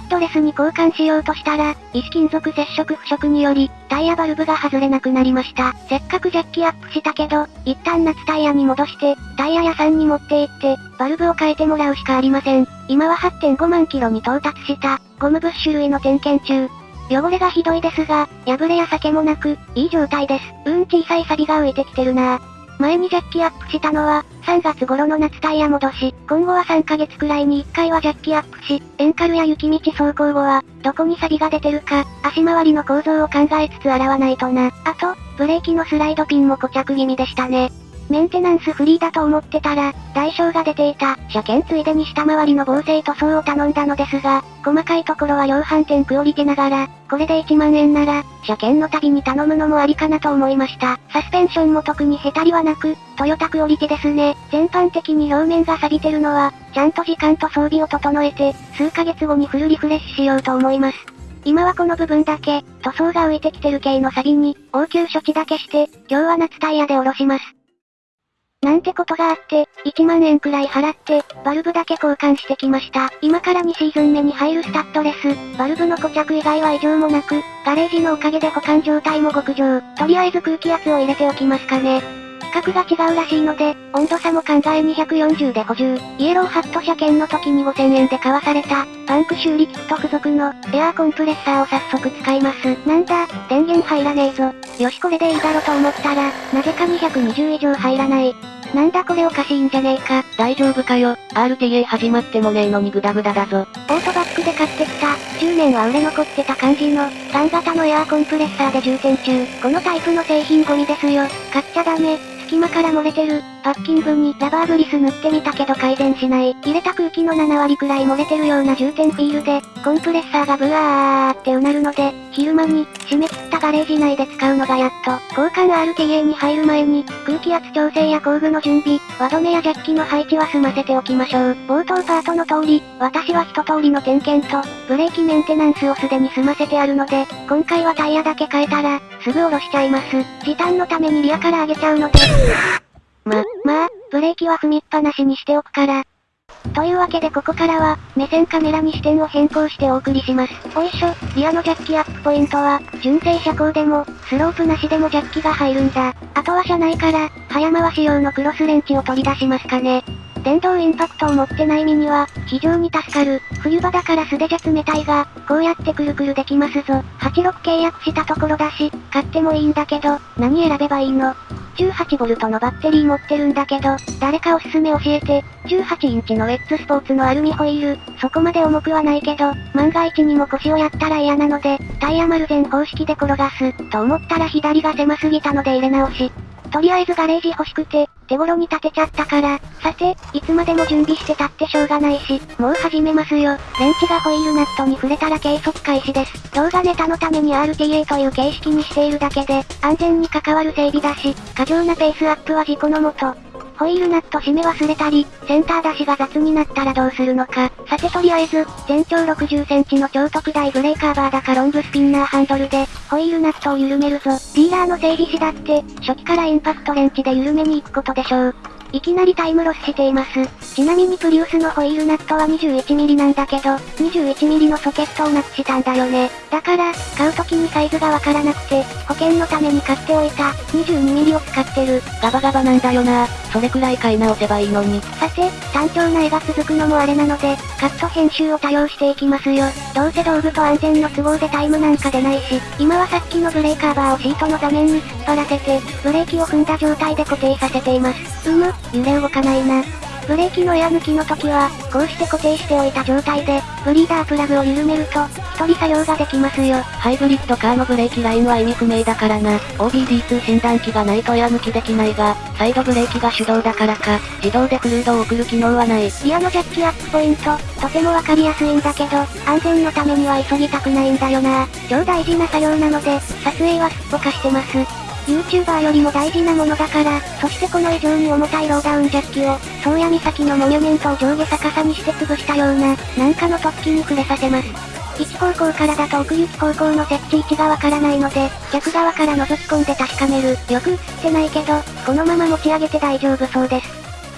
ッドレスに交換しようとしたら、石金属接触腐食により、タイヤバルブが外れなくなりました。せっかくジャッキアップしたけど、一旦夏タイヤに戻して、タイヤ屋さんに持って行って、バルブを変えてもらうしかありません。今は8.5万キロに到達した、ゴムブッシュ類の点検中。汚れがひどいですが、破れや裂けもなく、いい状態です。うん小さい錆が浮いてきてるなぁ前にジャッキアップしたのは、3月頃の夏タイヤ戻し、今後は3ヶ月くらいに1回はジャッキアップし、エンカルや雪道走行後は、どこに錆が出てるか、足回りの構造を考えつつ洗わないとな。あと、ブレーキのスライドピンも固着気味でしたね。メンテナンスフリーだと思ってたら、代償が出ていた。車検ついでに下回りの防水塗装を頼んだのですが、細かいところは量販店クオリティながら、これで1万円なら、車検の旅に頼むのもありかなと思いました。サスペンションも特にへたりはなく、トヨタクオリティですね。全般的に表面が錆びてるのは、ちゃんと時間と装備を整えて、数ヶ月後にフルリフレッシュしようと思います。今はこの部分だけ、塗装が浮いてきてる系のサビに、応急処置だけして、今日は夏タイヤで下ろします。なんてことがあって、1万円くらい払って、バルブだけ交換してきました。今から2シーズン目に入るスタッドレス、バルブの固着以外は異常もなく、ガレージのおかげで保管状態も極上。とりあえず空気圧を入れておきますかね。規格が違うらしいので、温度差も考え240で補充。イエローハット車検の時に5000円で買わされた、パンク修理キット付属の、エアーコンプレッサーを早速使います。なんだ、電源入らねえぞ。よしこれでいいだろと思ったら、なぜか220以上入らない。なんだこれおかしいんじゃねえか。大丈夫かよ。RTA 始まってもねえのにグダグダだぞ。オートバックで買ってきた、10年は売れ残ってた感じの、ガン型のエアーコンプレッサーで充填中。このタイプの製品ゴミですよ。買っちゃダメ。隙間から漏れてる。パッキングにラバーグリス塗ってみたけど改善しない。入れた空気の7割くらい漏れてるような充填フィールで、コンプレッサーがブワーってうなるので、昼間に、締め切ったガレージ内で使うのがやっと、交換 RTA に入る前に、空気圧調整や工具の準備、輪止めやジャッキの配置は済ませておきましょう。冒頭パートの通り、私は一通りの点検と、ブレーキメンテナンスをすでに済ませてあるので、今回はタイヤだけ変えたら、すぐ下ろしちゃいます。時短のためにリアから上げちゃうので。ま、まあ、ブレーキは踏みっぱなしにしておくから。というわけでここからは、目線カメラに視点を変更してお送りします。おいしょ、リアのジャッキアップポイントは、純正車高でも、スロープなしでもジャッキが入るんだ。あとは車内から、早回し用のクロスレンチを取り出しますかね。電動インパクトを持ってない身には、非常に助かる。冬場だから素手じゃ冷たいが、こうやってくるくるできますぞ。86契約したところだし、買ってもいいんだけど、何選べばいいの？18V のバッテリー持ってるんだけど、誰かおすすめ教えて。18インチのウェッツスポーツのアルミホイール、そこまで重くはないけど、万が一にも腰をやったら嫌なので、タイヤ丸全方式で転がす、と思ったら左が狭すぎたので入れ直し。とりあえずガレージ欲しくて、手頃に建てちゃったから、さて、いつまでも準備してたってしょうがないし、もう始めますよ。レンチがホイールナットに触れたら計測開始です。動画ネタのために RTA という形式にしているだけで、安全に関わる整備だし、過剰なペースアップは事故のもと。ホイールナット締め忘れたり、センター出しが雑になったらどうするのか。さてとりあえず、全長60センチの超特大ブレーカーバーだかロングスピンナーハンドルで、ホイールナットを緩めるぞ。ディーラーの整備士だって、初期からインパクトレンチで緩めに行くことでしょう。いきなりタイムロスしています。ちなみにプリウスのホイールナットは 21mm なんだけど、21mm のソケットをなくしたんだよね。だから、買う時にサイズがわからなくて、保険のために買っておいた、22mm を使ってる。ガバガバなんだよなそれくらい買い直せばいいのに。さて、単調な絵が続くのもあれなので、カット編集を多用していきますよ。どうせ道具と安全の都合でタイムなんか出ないし、今はさっきのブレーカーバーをシートの座面に突っ張らせて、ブレーキを踏んだ状態で固定させています。うむ、揺れ動かないな。ブレーキのエア抜きの時は、こうして固定しておいた状態で、ブリーダープラグを緩めると、一人作業ができますよ。ハイブリッドカーのブレーキラインは意味不明だからな。OBD2 診断機がないとエア抜きできないが、サイドブレーキが手動だからか、自動でフルードを送る機能はない。リアのジャッキアップポイント、とてもわかりやすいんだけど、安全のためには急ぎたくないんだよな。超大事な作業なので、撮影はすっぽかしてます。YouTuber よりも大事なものだから、そしてこの以上に重たいローダウンジャッキを、宗谷岬のモニュメントを上下逆さにして潰したような、なんかの突起に触れさせます。一方向からだと奥行き方向の設置位置がわからないので、逆側から覗き込んで確かめる。よく映ってないけど、このまま持ち上げて大丈夫そうです。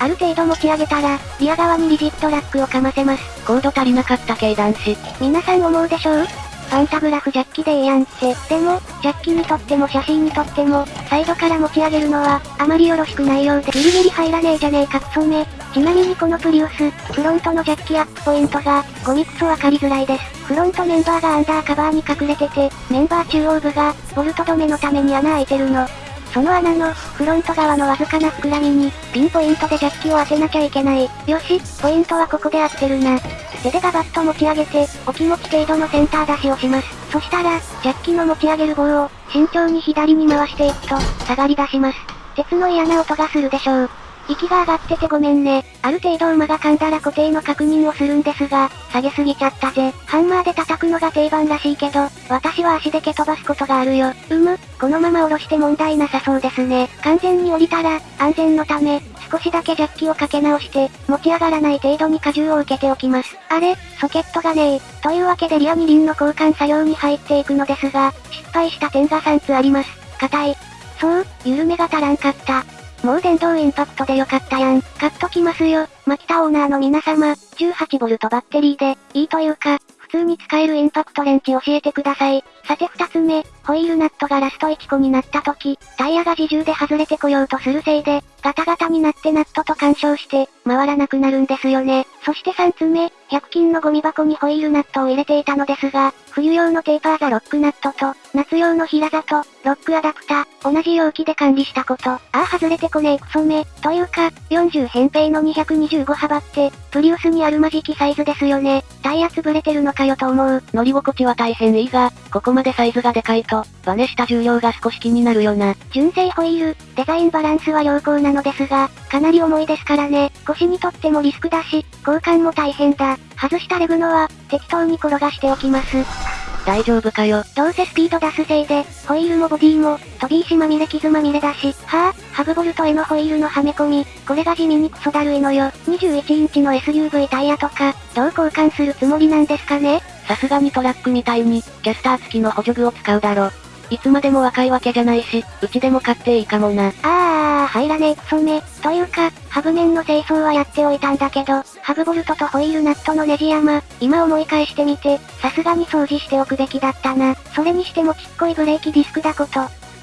ある程度持ち上げたら、リア側にリジットラックをかませます。高度足りなかった系男子。皆さん思うでしょう？パンタグラフジャッキでええやんって。でも、ジャッキにとっても写真にとっても、サイドから持ち上げるのは、あまりよろしくないようでギリギリ入らねえじゃねえかクソめ。ちなみにこのプリウス、フロントのジャッキアップポイントが、ゴミクソわかりづらいです。フロントメンバーがアンダーカバーに隠れてて、メンバー中央部が、ボルト止めのために穴開いてるの。その穴の、フロント側のわずかな膨らみに、ピンポイントでジャッキを当てなきゃいけない。よし、ポイントはここで合ってるな。手でガバッと持ち上げて、お気持ち程度のセンター出しをします。そしたら、ジャッキの持ち上げる棒を、慎重に左に回していくと、下がり出します。鉄の嫌な音がするでしょう。息が上がっててごめんね。ある程度馬が噛んだら固定の確認をするんですが、下げすぎちゃったぜ。ハンマーで叩くのが定番らしいけど、私は足で蹴飛ばすことがあるよ。うむ、このまま下ろして問題なさそうですね。完全に降りたら、安全のため、少しだけジャッキをかけ直して、持ち上がらない程度に荷重を受けておきます。あれ、ソケットがねえ。というわけでリア二輪の交換作業に入っていくのですが、失敗した点が3つあります。硬い。そう、緩めが足らんかった。もう電動インパクトでよかったやん。買っときますよ。マキタオーナーの皆様、18V バッテリーで、いいというか、普通に使えるインパクトレンチ教えてください。さて二つ目、ホイールナットがラスト1個になった時、タイヤが自重で外れてこようとするせいで、ガタガタになってナットと干渉して、回らなくなるんですよね。そして3つ目、100均のゴミ箱にホイールナットを入れていたのですが、冬用のテーパーザロックナットと、夏用の平ザと、ロックアダプタ、同じ容器で管理したこと。ああ外れてこねえクソめ。というか、40扁平の225幅って、プリウスにあるマジキサイズですよね。タイヤ潰れてるのかよと思う。乗り心地は大変いいが、ここままでサイズがでかいと、バネした重量が少し気になるよな。純正ホイール、デザインバランスは良好なのですが、かなり重いですからね。腰にとってもリスクだし、交換も大変だ。外したレグノは、適当に転がしておきます。大丈夫かよ。どうせスピード出すせいで、ホイールもボディも、飛び石まみれ傷まみれだし、はぁ、ハブボルトへのホイールのはめ込み、これが地味にクソだるいのよ。21インチの SUV タイヤとか、どう交換するつもりなんですかね？さすがにトラックみたいに、キャスター付きの補助具を使うだろ。いつまでも若いわけじゃないし、うちでも買っていいかもな。あー、入らねえクソめ。というか、ハブ面の清掃はやっておいたんだけど、ハブボルトとホイールナットのネジ山、今思い返してみて、さすがに掃除しておくべきだったな。それにしてもちっこいブレーキディスクだこと。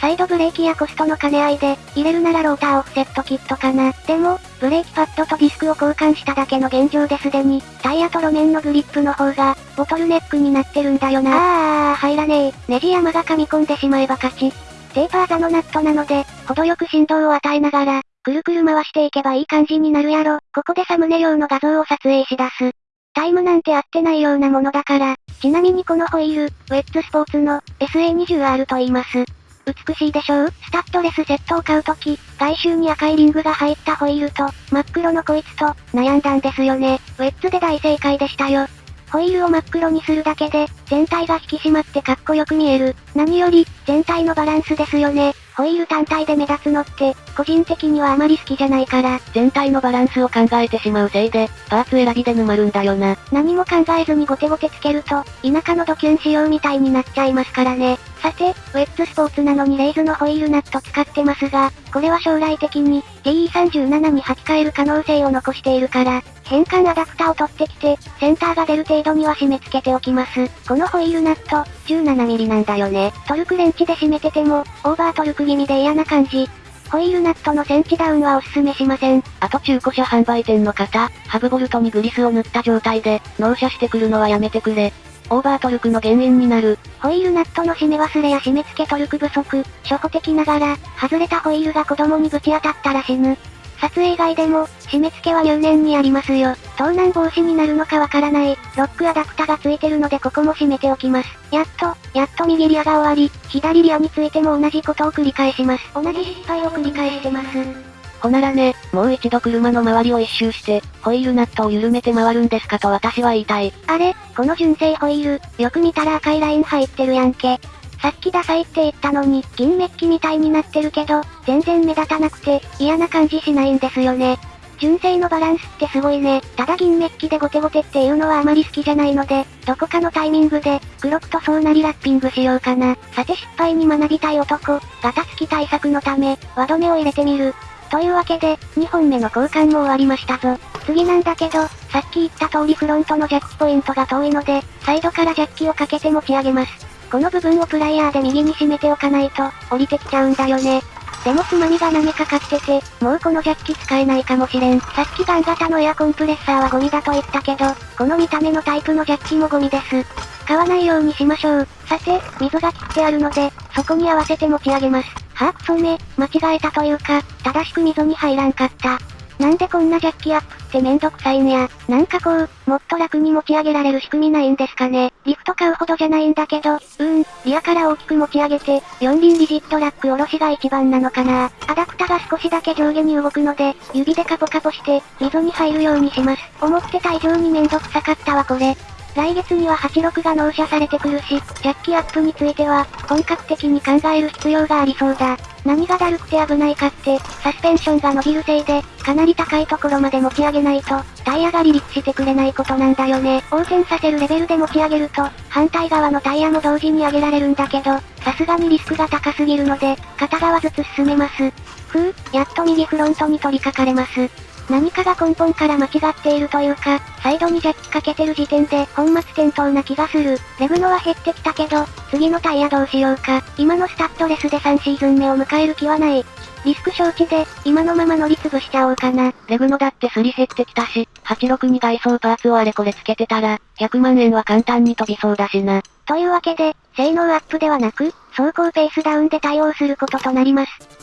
サイドブレーキやコストの兼ね合いで、入れるならローターオフセットキットかな。でも、ブレーキパッドとディスクを交換しただけの現状ですでに、タイヤと路面のグリップの方が、ボトルネックになってるんだよな。あー、入らねえ。ネジ山が噛み込んでしまえば勝ち。テーパーザのナットなので、程よく振動を与えながら、くるくる回していけばいい感じになるやろ。ここでサムネ用の画像を撮影し出す。タイムなんて合ってないようなものだから、ちなみにこのホイール、ウェッツスポーツの SA20R と言います。美しいでしょう？スタッドレスセットを買うとき、外周に赤いリングが入ったホイールと、真っ黒のこいつと、悩んだんですよね。ウェッツで大正解でしたよ。ホイールを真っ黒にするだけで、全体が引き締まってかっこよく見える。何より、全体のバランスですよね。ホイール単体で目立つのって、個人的にはあまり好きじゃないから、全体のバランスを考えてしまうせいで、パーツ選びで沼るんだよな。何も考えずにゴテゴテつけると、田舎のドキュン仕様みたいになっちゃいますからね。さて、ウェッツスポーツなのにレイズのホイールナット使ってますが、これは将来的に、DE37 に履き替える可能性を残しているから、変換アダプタを取ってきて、センターが出る程度には締め付けておきます。このホイールナット、17mm なんだよね。トルクレンチで締めてても、オーバートルク気味で嫌な感じ。ホイールナットのセンチダウンはおすすめしません。あと中古車販売店の方、ハブボルトにグリスを塗った状態で、納車してくるのはやめてくれ。オーバートルクの原因になる。ホイールナットの締め忘れや締め付けトルク不足、初歩的ながら、外れたホイールが子供にぶち当たったら死ぬ。撮影外でも、締め付けは入念にありますよ。盗難防止になるのかわからない、ロックアダプタがついてるのでここも締めておきます。やっと、やっと右リアが終わり、左リアについても同じことを繰り返します。同じ失敗を繰り返してます。ほならね、もう一度車の周りを一周して、ホイールナットを緩めて回るんですかと私は言いたい。あれこの純正ホイール、よく見たら赤いライン入ってるやんけ。さっきダサいって言ったのに、銀メッキみたいになってるけど、全然目立たなくて、嫌な感じしないんですよね。純正のバランスってすごいね。ただ銀メッキでゴテゴテっていうのはあまり好きじゃないので、どこかのタイミングで、黒く塗装なりラッピングしようかな。さて失敗に学びたい男、ガタつき対策のため、輪止めを入れてみる。というわけで、2本目の交換も終わりましたぞ。次なんだけど、さっき言った通りフロントのジャッキポイントが遠いので、サイドからジャッキをかけて持ち上げます。この部分をプライヤーで右に締めておかないと、降りてきちゃうんだよね。でもつまみが波かかってて、もうこのジャッキ使えないかもしれん。さっきガン型のエアコンプレッサーはゴミだと言ったけど、この見た目のタイプのジャッキもゴミです。使わないようにしましょう。さて、水が切ってあるので、そこに合わせて持ち上げます。はぁくそめ、間違えたというか、正しく溝に入らんかった。なんでこんなジャッキアップってめんどくさいんや。なんかこう、もっと楽に持ち上げられる仕組みないんですかね。リフト買うほどじゃないんだけど、うーん、リアから大きく持ち上げて、四輪リジットラック下ろしが一番なのかな。アダプタが少しだけ上下に動くので、指でカポカポして、溝に入るようにします。思ってた以上にめんどくさかったわこれ。来月には86が納車されてくるし、ジャッキアップについては、本格的に考える必要がありそうだ。何がだるくて危ないかって、サスペンションが伸びるせいで、かなり高いところまで持ち上げないと、タイヤが離陸してくれないことなんだよね。横転させるレベルで持ち上げると、反対側のタイヤも同時に上げられるんだけど、さすがにリスクが高すぎるので、片側ずつ進めます。ふう、やっと右フロントに取り掛かれます。何かが根本から間違っているというか、サイドにジャッキかけてる時点で本末転倒な気がする。レグノは減ってきたけど、次のタイヤどうしようか。今のスタッドレスで3シーズン目を迎える気はない。リスク承知で、今のまま乗り潰しちゃおうかな。レグノだってすり減ってきたし、86に外装パーツをあれこれつけてたら、100万円は簡単に飛びそうだしな。というわけで、性能アップではなく、走行ペースダウンで対応することとなります。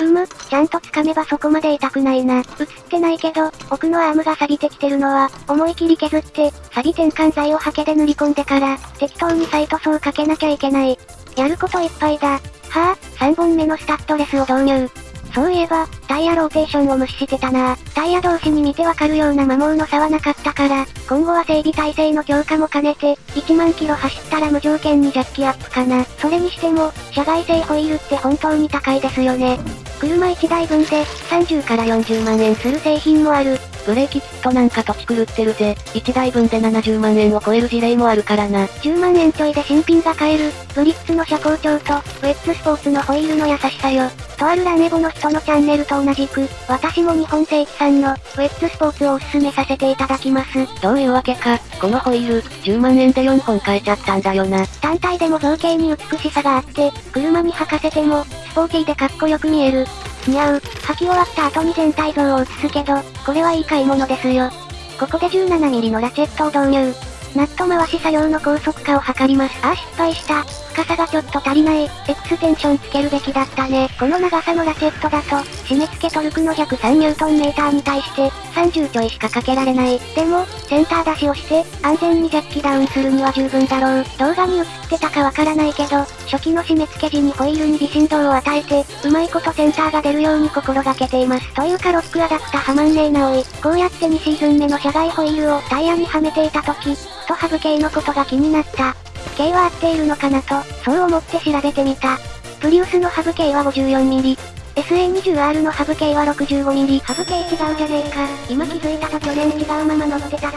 うむ、ちゃんと掴めばそこまで痛くないな。映ってないけど、奥のアームが錆びてきてるのは、思い切り削って、錆び転換剤をハケで塗り込んでから、適当にサイト層かけなきゃいけない。やることいっぱいだ。はぁ、あ、3本目のスタッドレスを導入。そういえば、タイヤローテーションを無視してたなタイヤ同士に見てわかるような摩耗の差はなかったから、今後は整備体制の強化も兼ねて、1万キロ走ったら無条件にジャッキアップかな。それにしても、社外製ホイールって本当に高いですよね。車1台分で、30から40万円する製品もある。ブレーキキットなんか土地狂ってるぜ。1台分で70万円を超える事例もあるからな。10万円ちょいで新品が買える、ブリッツの車高調と、ウェッツスポーツのホイールの優しさよ。とあるラネボの人のチャンネルと同じく、私も日本正規産の、ウェッツスポーツをおすすめさせていただきます。どういうわけか、このホイール、10万円で4本買えちゃったんだよな。単体でも造形に美しさがあって、車に履かせても、スポーティーでかっこよく見える。似合う。履き終わった後に全体像を映すけど、これはいい買い物ですよ。ここで 17mm のラチェットを導入。ナット回し作業の高速化を図ります。あ、失敗した。深さがちょっと足りない。エクステンションつけるべきだったね。この長さのラチェットだと、締め付けトルクの103ニュートンメーターに対して、30ちょいしかかけられない。でも、センター出しをして、安全にジャッキダウンするには十分だろう。動画に映ってたかわからないけど、初期の締め付け時にホイールに微振動を与えて、うまいことセンターが出るように心がけています。というかロックアダプタはまんねえなおい。こうやって2シーズン目の車外ホイールをタイヤにはめていた時、とハブ系のことが気になった。径は合っているのかなと、そう思って調べてみた。プリウスのハブ径は 54mm。SA20R のハブ径は 65mm。ハブ径違うじゃねえか。今気づいたと去年違うまま乗ってたぞ。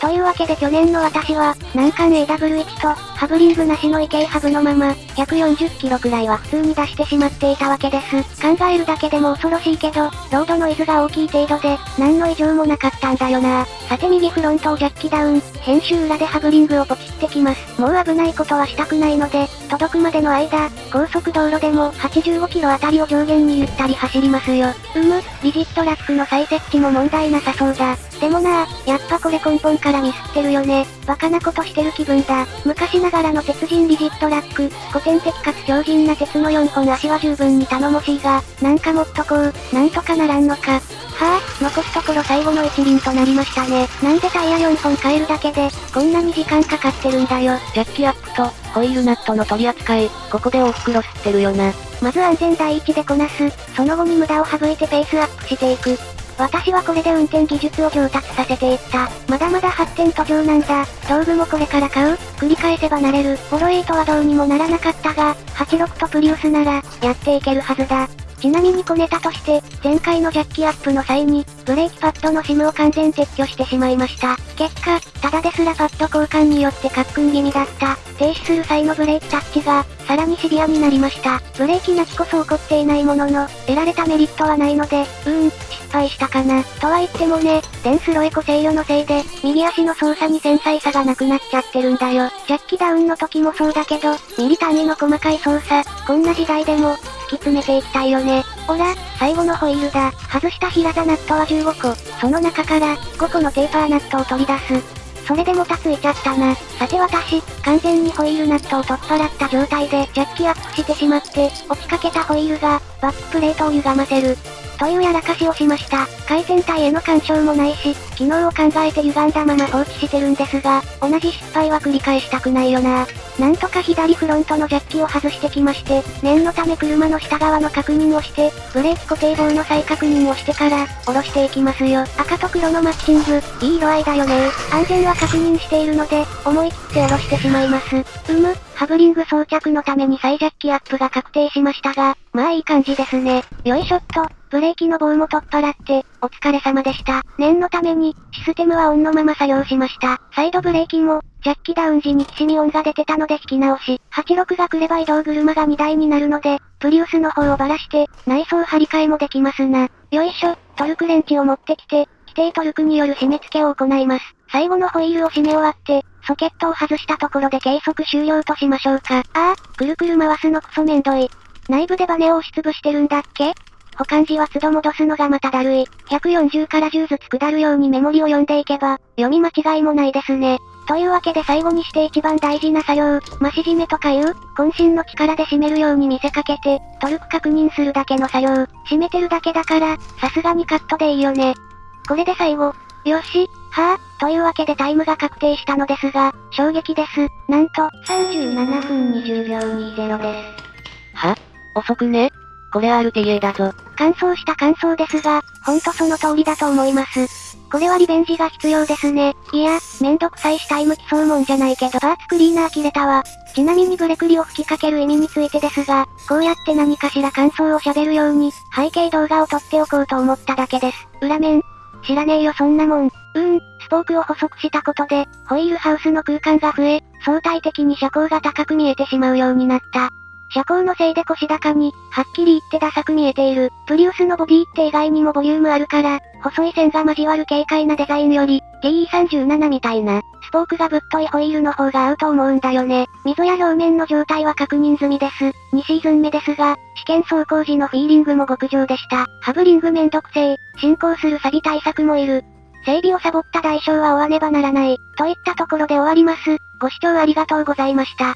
というわけで去年の私は、難関 AW1 と、ハブリングなしの異形ハブのまま、140キロくらいは普通に出してしまっていたわけです。考えるだけでも恐ろしいけど、ロードノイズが大きい程度で、何の異常もなかったんだよな。さて右フロントをジャッキダウン、編集裏でハブリングをポチってきます。もう危ないことはしたくないので、届くまでの間、高速道路でも85キロあたりを上限にゆったり走りますよ。うむ、リジットラックの再設置も問題なさそうだ。でもなやっぱこれ根本からミスってるよね。バカなことしてる気分だ。昔ながらの鉄人リジットラック、典的かつ強靭な鉄の4本足は十分に頼もしいが、なんかもっとこう、なんとかならんのか。はぁ、残すところ最後の一輪となりましたね。なんでタイヤ4本変えるだけで、こんなに時間かかってるんだよ。ジャッキアップと、ホイールナットの取り扱い、ここで大袋吸ってるよな。まず安全第一でこなす、その後に無駄を省いてペースアップしていく。私はこれで運転技術を上達させていった。まだまだ発展途上なんだ。道具もこれから買う繰り返せばなれる。ホロエイトはどうにもならなかったが、86とプリウスなら、やっていけるはずだ。ちなみに小ネタとして、前回のジャッキアップの際に、ブレーキパッドの SIM を完全撤去してしまいました。結果、ただですらパッド交換によってカックン気味だった、停止する際のブレーキタッチが、さらにシビアになりました。ブレーキなきこそ起こっていないものの、得られたメリットはないので、うーん、失敗したかな。とは言ってもね、デンスロエコ制御のせいで、右足の操作に繊細さがなくなっちゃってるんだよ。ジャッキダウンの時もそうだけど、ミリ単位の細かい操作、こんな時代でも、突き詰めていきたいよね。おら、最後のホイールだ。外した平座ナットは15個。その中から、5個のテーパーナットを取り出す。それでもたついちゃったな。さて私、完全にホイールナットを取っ払った状態でジャッキアップしてしまって、落ちかけたホイールが、バックプレートを歪ませる。というやらかしをしました。回転体への干渉もないし、機能を考えて歪んだまま放置してるんですが、同じ失敗は繰り返したくないよな。なんとか左フロントのジャッキを外してきまして、念のため車の下側の確認をして、ブレーキ固定棒の再確認をしてから、下ろしていきますよ。赤と黒のマッチング、いい色合いだよね安全は確認しているので、思い切って下ろしてしまいます。うむ、ハブリング装着のために再ジャッキアップが確定しましたが、まあいい感じですね。よいしょっと、ブレーキの棒も取っ払って、お疲れ様でした。念のために、システムはオンのまま作業しました。サイドブレーキも、ジャッキダウン時にきしみ音が出てたので引き直し、86が来れば移動車が2台になるので、プリウスの方をばらして、内装張り替えもできますな。よいしょ、トルクレンチを持ってきて、規定トルクによる締め付けを行います。最後のホイールを締め終わって、ソケットを外したところで計測終了としましょうか。ああ、くるくる回すのクソめんどい。内部でバネを押しつぶしてるんだっけ？保管時は都度戻すのがまただるい。140から10ずつ下るようにメモリを読んでいけば、読み間違いもないですね。というわけで最後にして一番大事な作業、増し締めとかいう、渾身の力で締めるように見せかけて、トルク確認するだけの作業、締めてるだけだから、さすがにカットでいいよね。これで最後。よし、はぁ、というわけでタイムが確定したのですが、衝撃です。なんと、37分20秒20です。は？遅くね？これ RTA だぞ。乾燥した感想ですが、ほんとその通りだと思います。これはリベンジが必要ですね。いや、めんどくさいしタイム競うもんじゃないけどパーツクリーナー切れたわ。ちなみにブレクリを吹きかける意味についてですが、こうやって何かしら感想を喋るように、背景動画を撮っておこうと思っただけです。裏面。知らねえよそんなもん。うーん、スポークを細くしたことで、ホイールハウスの空間が増え、相対的に車高が高く見えてしまうようになった。車高のせいで腰高に、はっきり言ってダサく見えている。プリウスのボディって意外にもボリュームあるから、細い線が交わる軽快なデザインより、TE37 みたいな、スポークがぶっといホイールの方が合うと思うんだよね。溝や表面の状態は確認済みです。2シーズン目ですが、試験走行時のフィーリングも極上でした。ハブリングめんどくせえ、進行する錆対策もいる。整備をサボった代償は負わねばならない。といったところで終わります。ご視聴ありがとうございました。